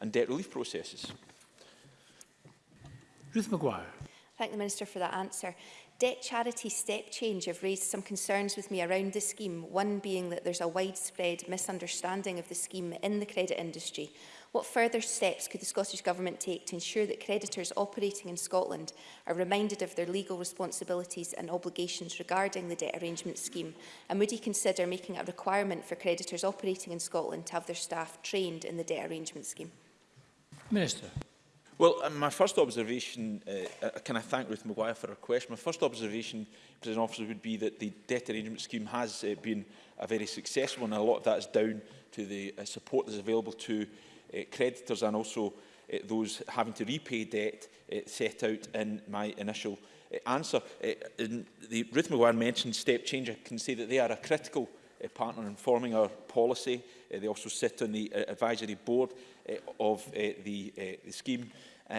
and debt relief processes. Ruth McGuire. Thank the Minister for that answer. Debt Charity Step Change have raised some concerns with me around the scheme, one being that there's a widespread misunderstanding of the scheme in the credit industry. What further steps could the Scottish Government take to ensure that creditors operating in Scotland are reminded of their legal responsibilities and obligations regarding the debt arrangement scheme? And would he consider making a requirement for creditors operating in Scotland to have their staff trained in the debt arrangement scheme? Minister. Well, um, my first observation, uh, uh, can I thank Ruth Maguire for her question? My first observation, President Officer, would be that the debt arrangement scheme has uh, been a very successful one, and a lot of that is down to the uh, support that is available to uh, creditors and also uh, those having to repay debt uh, set out in my initial uh, answer. Uh, in the, Ruth Maguire mentioned step change. I can say that they are a critical uh, partner in forming our policy Eh, they also sit on the eh, advisory board eh, of the, the scheme.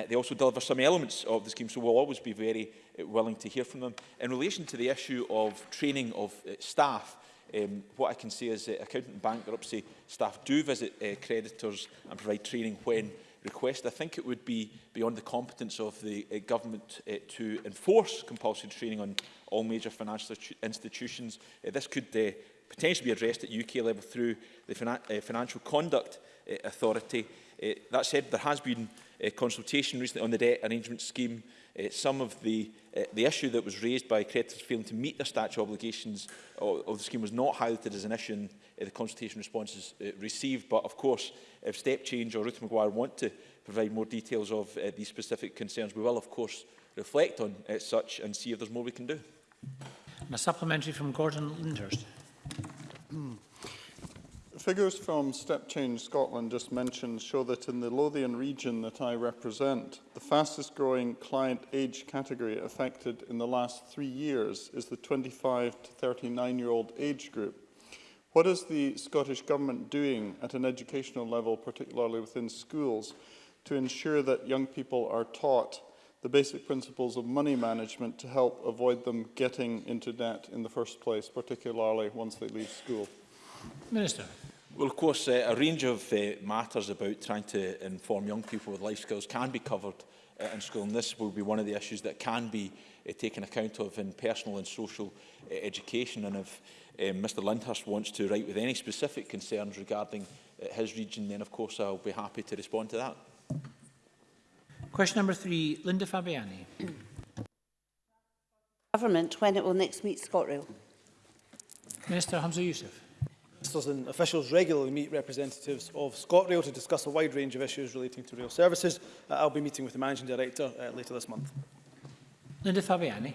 they also deliver some elements of the scheme, so we'll always be very willing to hear from them. In relation to the issue of training of staff, um, what I can say is that accountant bankruptcy staff do visit uh, creditors and provide training when requested. I think it would be beyond the competence of the uh, government uh, to enforce compulsory training on all major financial institutions. Uh, this could uh, potentially be addressed at UK level through the Finan uh, Financial Conduct uh, Authority. Uh, that said, there has been a consultation recently on the debt arrangement scheme. Uh, some of the, uh, the issue that was raised by creditors failing to meet their statutory obligations of, of the scheme was not highlighted as an issue in uh, the consultation responses uh, received. But of course, if Step Change or Ruth Maguire want to provide more details of uh, these specific concerns, we will of course reflect on uh, such and see if there's more we can do. A supplementary from Gordon Lindhurst. Figures from Step Change Scotland just mentioned show that in the Lothian region that I represent, the fastest growing client age category affected in the last three years is the 25 to 39 year old age group. What is the Scottish Government doing at an educational level, particularly within schools, to ensure that young people are taught the basic principles of money management to help avoid them getting into debt in the first place, particularly once they leave school? Minister. Well, of course, uh, a range of uh, matters about trying to inform young people with life skills can be covered uh, in school, and this will be one of the issues that can be uh, taken account of in personal and social uh, education. And if uh, Mr Lindhurst wants to write with any specific concerns regarding uh, his region, then of course I'll be happy to respond to that. Question number three, Linda Fabiani. Government when it will next meet ScotRail. Minister Hamza Youssef. Ministers and officials regularly meet representatives of ScotRail to discuss a wide range of issues relating to rail services. Uh, I'll be meeting with the Managing Director uh, later this month. Linda Fabiani.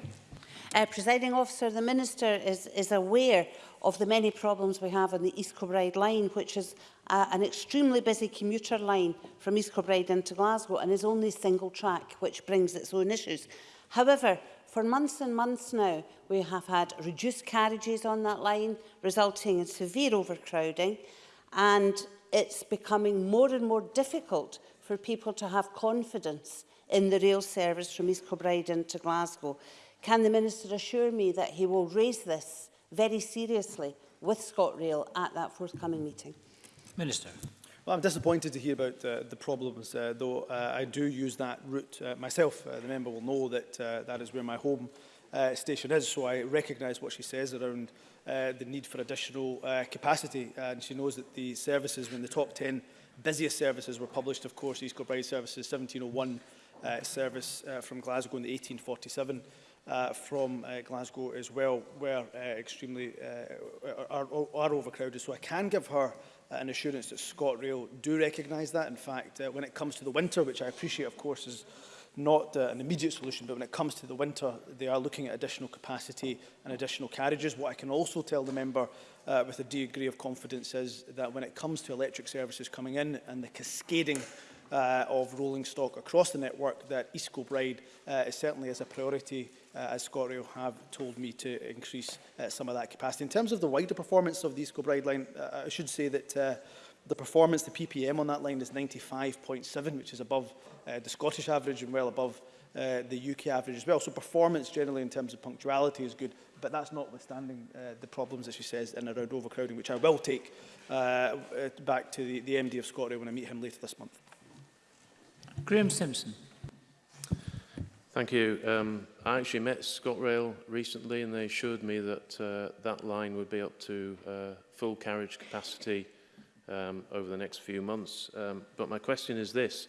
Uh, Presiding officer, the Minister is, is aware of the many problems we have on the East Kilbride line, which is uh, an extremely busy commuter line from East Kilbride into Glasgow and is only single track, which brings its own issues. However, for months and months now, we have had reduced carriages on that line, resulting in severe overcrowding, and it's becoming more and more difficult for people to have confidence in the rail service from East Kilbride into Glasgow. Can the Minister assure me that he will raise this very seriously with ScotRail at that forthcoming meeting? Minister. Well, I'm disappointed to hear about uh, the problems, uh, though uh, I do use that route uh, myself. Uh, the member will know that uh, that is where my home uh, station is, so I recognise what she says around uh, the need for additional uh, capacity, and she knows that the services, in the top 10 busiest services were published, of course, East Kilbride services, 1701 uh, service uh, from Glasgow and the 1847 uh, from uh, Glasgow as well were uh, extremely uh, are, are overcrowded. So I can give her uh, an assurance that ScotRail do recognise that. In fact, uh, when it comes to the winter, which I appreciate, of course, is not uh, an immediate solution, but when it comes to the winter, they are looking at additional capacity and additional carriages. What I can also tell the member uh, with a degree of confidence is that when it comes to electric services coming in and the cascading uh, of rolling stock across the network that East Kilbride uh, is certainly as a priority uh, as ScotRail have told me to increase uh, some of that capacity. In terms of the wider performance of the East Kilbride line, uh, I should say that uh, the performance, the PPM on that line is 95.7, which is above uh, the Scottish average and well above uh, the UK average as well. So performance generally in terms of punctuality is good, but that's notwithstanding uh, the problems, as she says, in around overcrowding, which I will take uh, uh back to the, the MD of ScotRail when I meet him later this month. Graham Simpson. Thank you. Um, I actually met ScotRail recently and they assured me that uh, that line would be up to uh, full carriage capacity um, over the next few months. Um, but my question is this.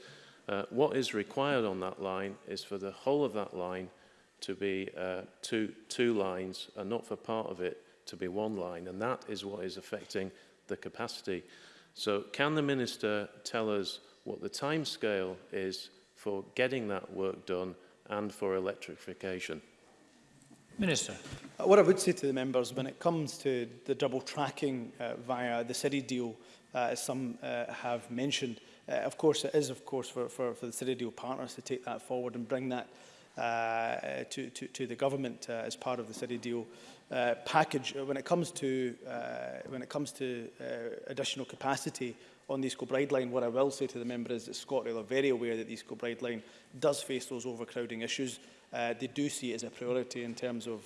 Uh, what is required on that line is for the whole of that line to be uh, two, two lines and not for part of it to be one line. And that is what is affecting the capacity. So can the minister tell us what the time scale is for getting that work done and for electrification. Minister. Uh, what I would say to the members when it comes to the double tracking uh, via the city deal, uh, as some uh, have mentioned, uh, of course it is of course for, for, for the city deal partners to take that forward and bring that uh, to, to, to the government uh, as part of the city deal uh, package. Uh, when it comes to, uh, when it comes to uh, additional capacity on the ESCO guideline, what I will say to the member is that ScotRail are very aware that the ESCO line does face those overcrowding issues. Uh, they do see it as a priority in terms of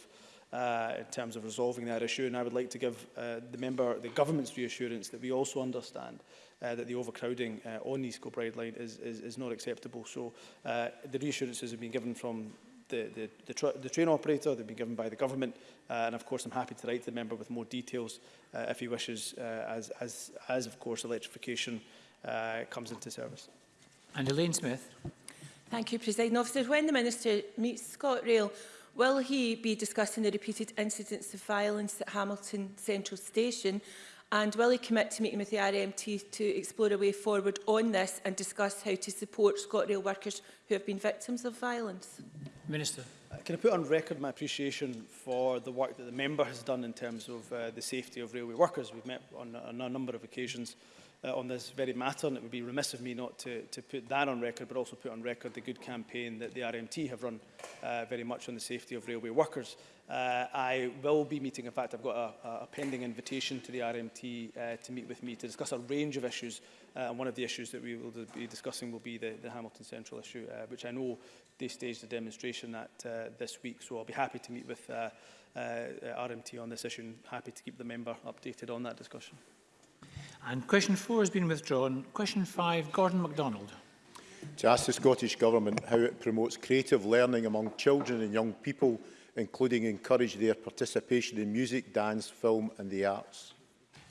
uh, in terms of resolving that issue. And I would like to give uh, the member the government's reassurance that we also understand uh, that the overcrowding uh, on the ESCO line is, is, is not acceptable. So uh, the reassurances have been given from the, the, the, tr the train operator. They've been given by the government. Uh, and of course, I'm happy to write to the member with more details uh, if he wishes, uh, as, as, as of course electrification uh, comes into service. And Elaine Smith. Thank you, President Officer. When the Minister meets ScotRail, will he be discussing the repeated incidents of violence at Hamilton Central Station? And will he commit to meeting with the RMT to explore a way forward on this and discuss how to support ScotRail workers who have been victims of violence? Minister. Uh, can I put on record my appreciation for the work that the member has done in terms of uh, the safety of railway workers? We've met on, on a number of occasions uh, on this very matter, and it would be remiss of me not to, to put that on record, but also put on record the good campaign that the RMT have run uh, very much on the safety of railway workers. Uh, I will be meeting, in fact, I've got a, a pending invitation to the RMT uh, to meet with me to discuss a range of issues. Uh, and one of the issues that we will be discussing will be the, the Hamilton Central issue, uh, which I know they staged a demonstration at uh, this week. So I'll be happy to meet with uh, uh, uh RMT on this issue and happy to keep the member updated on that discussion. And question four has been withdrawn. Question five, Gordon MacDonald. To ask the Scottish Government how it promotes creative learning among children and young people including encourage their participation in music, dance, film and the arts.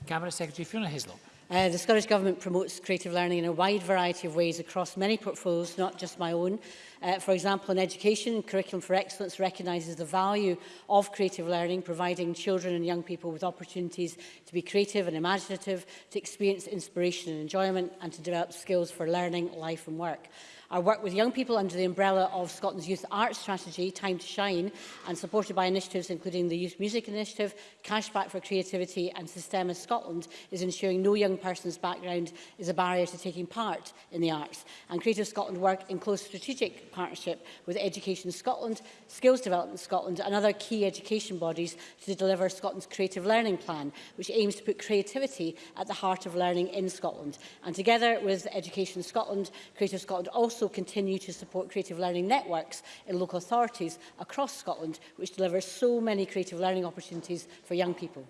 Cabinet Secretary Fiona Hislop. Uh, the Scottish Government promotes creative learning in a wide variety of ways across many portfolios, not just my own. Uh, for example, in education, Curriculum for Excellence recognises the value of creative learning, providing children and young people with opportunities to be creative and imaginative, to experience inspiration and enjoyment, and to develop skills for learning, life and work. I work with young people under the umbrella of Scotland's Youth Arts Strategy, Time to Shine, and supported by initiatives including the Youth Music Initiative, Cashback for Creativity and Systema Scotland is ensuring no young person's background is a barrier to taking part in the arts. And Creative Scotland work in close strategic partnership with Education Scotland, Skills Development Scotland and other key education bodies to deliver Scotland's Creative Learning Plan, which aims to put creativity at the heart of learning in Scotland. And together with Education Scotland, Creative Scotland also also continue to support creative learning networks in local authorities across Scotland, which deliver so many creative learning opportunities for young people?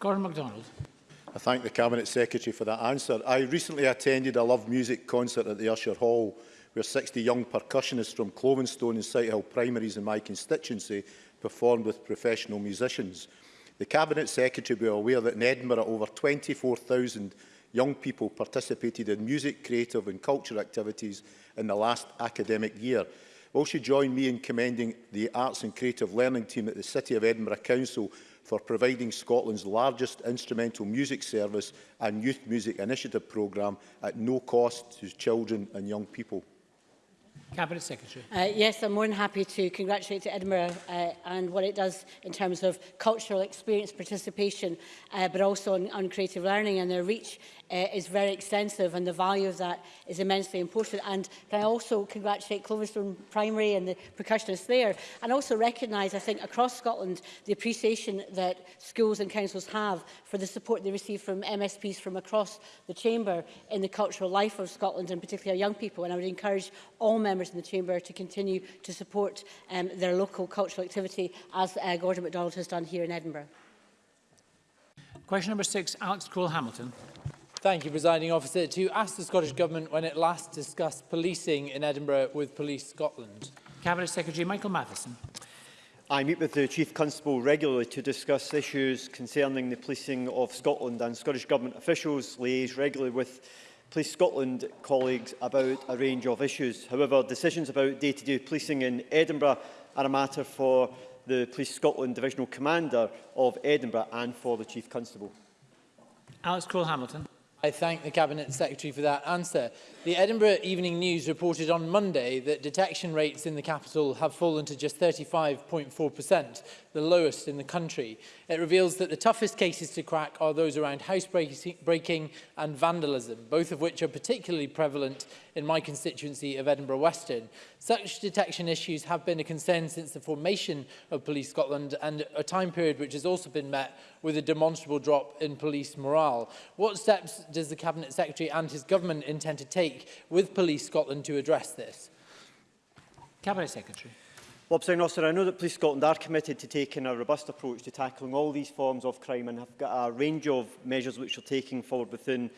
Gordon MacDonald. I thank the Cabinet Secretary for that answer. I recently attended a Love Music concert at the Usher Hall where 60 young percussionists from Clovenstone and Sighthill primaries in my constituency performed with professional musicians. The Cabinet Secretary will be aware that in Edinburgh over 24,000 young people participated in music, creative and culture activities in the last academic year. Will she join me in commending the Arts and Creative Learning team at the City of Edinburgh Council for providing Scotland's largest instrumental music service and youth music initiative programme at no cost to children and young people? Cabinet Secretary. Uh, yes, I'm more than happy to congratulate to Edinburgh uh, and what it does in terms of cultural experience participation, uh, but also on, on creative learning and their reach uh, is very extensive and the value of that is immensely important. And can I also congratulate Cloverstone Primary and the percussionists there and also recognise, I think, across Scotland the appreciation that schools and councils have for the support they receive from MSPs from across the chamber in the cultural life of Scotland and particularly our young people. And I would encourage all members members in the Chamber to continue to support um, their local cultural activity as uh, Gordon MacDonald has done here in Edinburgh. Question number six, Alex Cole-Hamilton. Thank you, Presiding Officer. To ask the Scottish Government when it last discussed policing in Edinburgh with Police Scotland. Cabinet Secretary Michael Matheson. I meet with the Chief Constable regularly to discuss issues concerning the policing of Scotland and Scottish Government officials liaise regularly with Police Scotland colleagues about a range of issues. However, decisions about day-to-day -day policing in Edinburgh are a matter for the Police Scotland Divisional Commander of Edinburgh and for the Chief Constable. Alex Cole-Hamilton. I thank the Cabinet Secretary for that answer. The Edinburgh Evening News reported on Monday that detection rates in the capital have fallen to just 35.4%, the lowest in the country. It reveals that the toughest cases to crack are those around housebreaking and vandalism, both of which are particularly prevalent in my constituency of Edinburgh Western. Such detection issues have been a concern since the formation of Police Scotland and a time period which has also been met with a demonstrable drop in police morale. What steps does the Cabinet Secretary and his government intend to take take with Police Scotland to address this? Cabinet Secretary. Well, President Officer, I know that Police Scotland are committed to taking a robust approach to tackling all these forms of crime and have got a range of measures which are taking forward within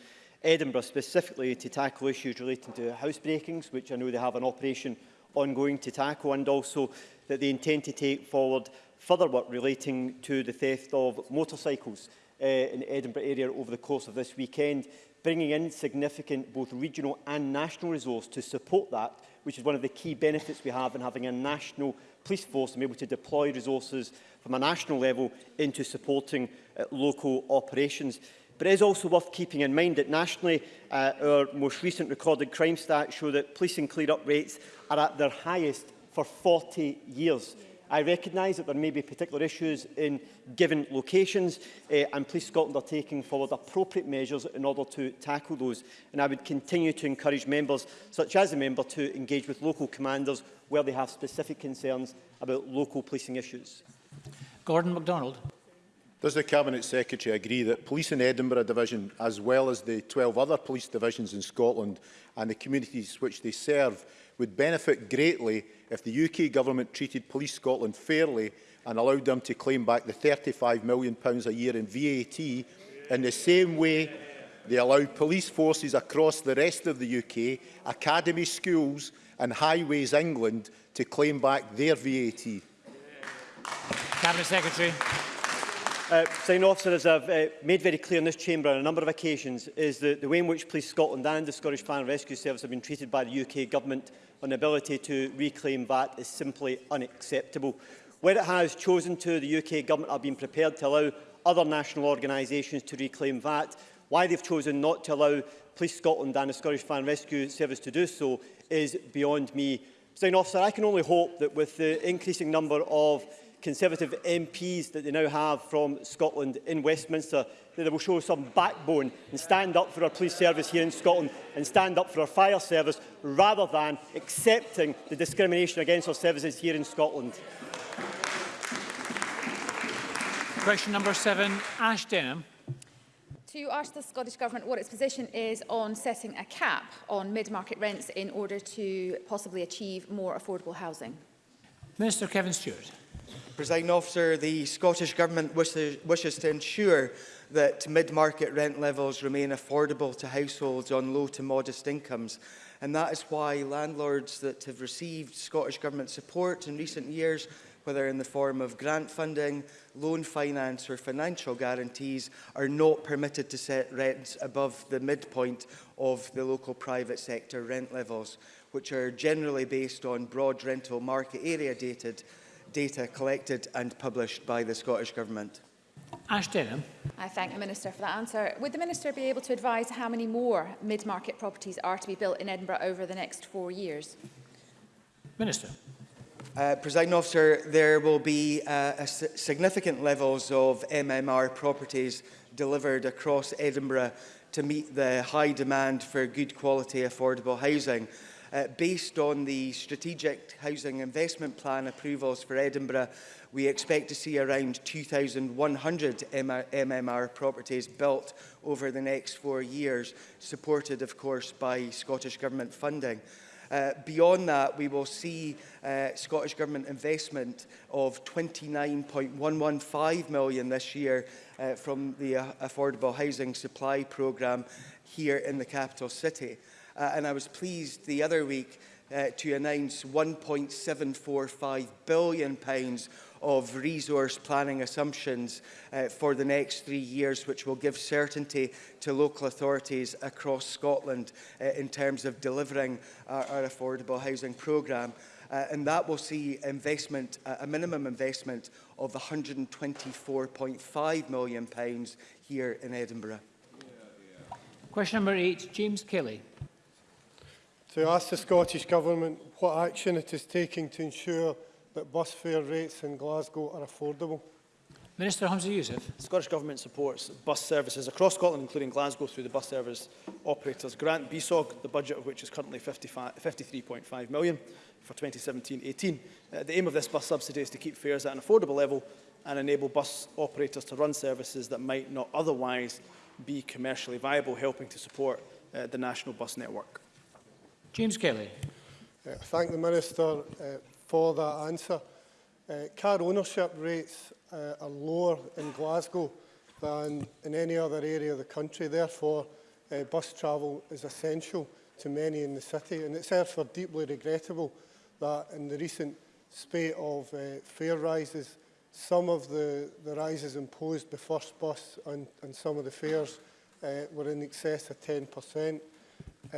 Edinburgh, specifically to tackle issues relating to house breakings, which I know they have an operation ongoing to tackle, and also that they intend to take forward further work relating to the theft of motorcycles uh, in the Edinburgh area over the course of this weekend bringing in significant both regional and national resource to support that, which is one of the key benefits we have in having a national police force and able to deploy resources from a national level into supporting uh, local operations. But it is also worth keeping in mind that nationally, uh, our most recent recorded crime stats show that policing clear-up rates are at their highest for 40 years. Yeah. I recognise that there may be particular issues in given locations uh, and Police Scotland are taking forward appropriate measures in order to tackle those. And I would continue to encourage members, such as the member, to engage with local commanders where they have specific concerns about local policing issues. Gordon MacDonald. Does the Cabinet Secretary agree that police in Edinburgh Division, as well as the 12 other police divisions in Scotland and the communities which they serve, would benefit greatly if the UK Government treated Police Scotland fairly and allowed them to claim back the £35 million a year in VAT in the same way they allow police forces across the rest of the UK, academy schools and highways England to claim back their VAT. Cabinet Secretary. Uh, Signing officer, as I've uh, made very clear in this chamber on a number of occasions, is that the way in which Police Scotland and the Scottish Fire and Rescue Service have been treated by the UK Government on the ability to reclaim VAT is simply unacceptable. Where it has chosen to, the UK Government have been prepared to allow other national organisations to reclaim VAT. Why they've chosen not to allow Police Scotland and the Scottish Fire and Rescue Service to do so is beyond me. Sign officer, I can only hope that with the increasing number of Conservative MPs that they now have from Scotland in Westminster, that they will show some backbone and stand up for our police service here in Scotland and stand up for our fire service rather than accepting the discrimination against our services here in Scotland. Question number seven, Ash Denham. To ask the Scottish Government what its position is on setting a cap on mid-market rents in order to possibly achieve more affordable housing. Minister Kevin Stewart. Presiding officer, the Scottish Government wishes, wishes to ensure that mid-market rent levels remain affordable to households on low to modest incomes. And that is why landlords that have received Scottish Government support in recent years whether in the form of grant funding, loan finance or financial guarantees, are not permitted to set rents above the midpoint of the local private sector rent levels, which are generally based on broad rental market area dated data collected and published by the Scottish Government. Ash Denham. I thank the Minister for that answer. Would the Minister be able to advise how many more mid-market properties are to be built in Edinburgh over the next four years? Minister. Uh, President officer, there will be uh, significant levels of MMR properties delivered across Edinburgh to meet the high demand for good quality affordable housing. Uh, based on the Strategic Housing Investment Plan approvals for Edinburgh, we expect to see around 2,100 MMR properties built over the next four years, supported, of course, by Scottish Government funding. Uh, beyond that, we will see uh, Scottish Government investment of 29.115 million this year uh, from the uh, Affordable Housing Supply Programme here in the capital city. Uh, and I was pleased the other week uh, to announce 1.745 billion pounds of resource planning assumptions uh, for the next three years, which will give certainty to local authorities across Scotland uh, in terms of delivering our, our affordable housing programme. Uh, and that will see investment, uh, a minimum investment of 124.5 million pounds here in Edinburgh. Question number eight, James Kelly to ask the Scottish Government what action it is taking to ensure that bus fare rates in Glasgow are affordable. Minister Hamza Youssef. The Scottish Government supports bus services across Scotland, including Glasgow, through the Bus Service Operators Grant, BSOG, the budget of which is currently 53.5 million for 2017-18. Uh, the aim of this bus subsidy is to keep fares at an affordable level and enable bus operators to run services that might not otherwise be commercially viable, helping to support uh, the national bus network. James Kelly. Uh, thank the Minister uh, for that answer. Uh, car ownership rates uh, are lower in Glasgow than in any other area of the country. Therefore, uh, bus travel is essential to many in the city. And it's therefore deeply regrettable that in the recent spate of uh, fare rises, some of the, the rises imposed by first bus and, and some of the fares uh, were in excess of 10%. Uh,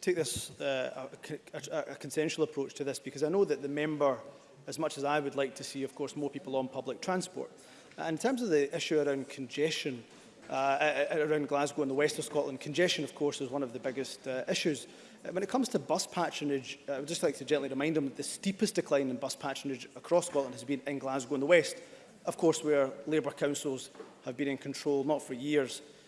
take this uh, a, a, a consensual approach to this because I know that the member as much as I would like to see, of course, more people on public transport. And uh, in terms of the issue around congestion uh, around Glasgow and the west of Scotland, congestion, of course, is one of the biggest uh, issues. Uh, when it comes to bus patronage, uh, I would just like to gently remind them that the steepest decline in bus patronage across Scotland has been in Glasgow and the west, of course, where Labour councils have been in control, not for years,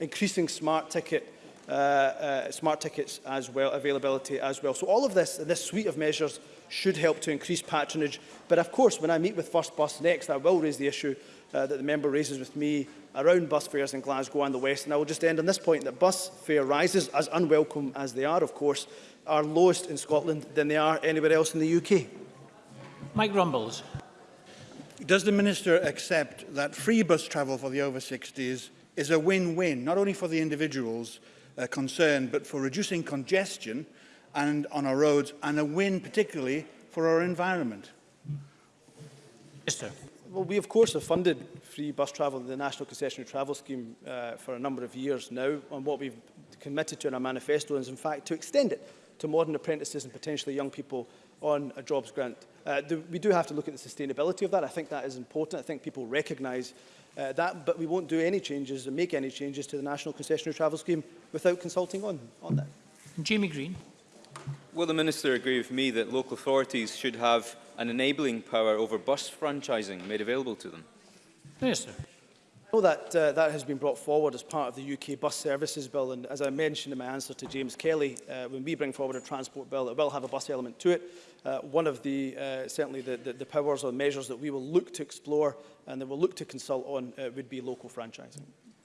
increasing smart ticket uh, uh, smart tickets as well, availability as well. So all of this, this suite of measures should help to increase patronage. But of course, when I meet with First Bus next, I will raise the issue uh, that the member raises with me around bus fares in Glasgow and the West. And I will just end on this point that bus fare rises, as unwelcome as they are, of course, are lowest in Scotland than they are anywhere else in the UK. Mike Rumbles. Does the Minister accept that free bus travel for the over 60s is a win-win, not only for the individuals uh, concerned, but for reducing congestion, and on our roads, and a win particularly for our environment. Mr. Well, we of course have funded free bus travel in the National Concessionary Travel Scheme uh, for a number of years now, and what we've committed to in our manifesto is in fact to extend it to modern apprentices and potentially young people on a jobs grant. Uh, the, we do have to look at the sustainability of that. I think that is important. I think people recognise uh, that, but we won't do any changes and make any changes to the National Concessionary Travel Scheme without consulting on, on that. Jamie Green. Will the Minister agree with me that local authorities should have an enabling power over bus franchising made available to them? Minister. know that uh, that has been brought forward as part of the UK Bus Services Bill and as I mentioned in my answer to James Kelly, uh, when we bring forward a transport bill, it will have a bus element to it. Uh, one of the, uh, certainly the, the, the powers or measures that we will look to explore and that we'll look to consult on uh, would be local franchising.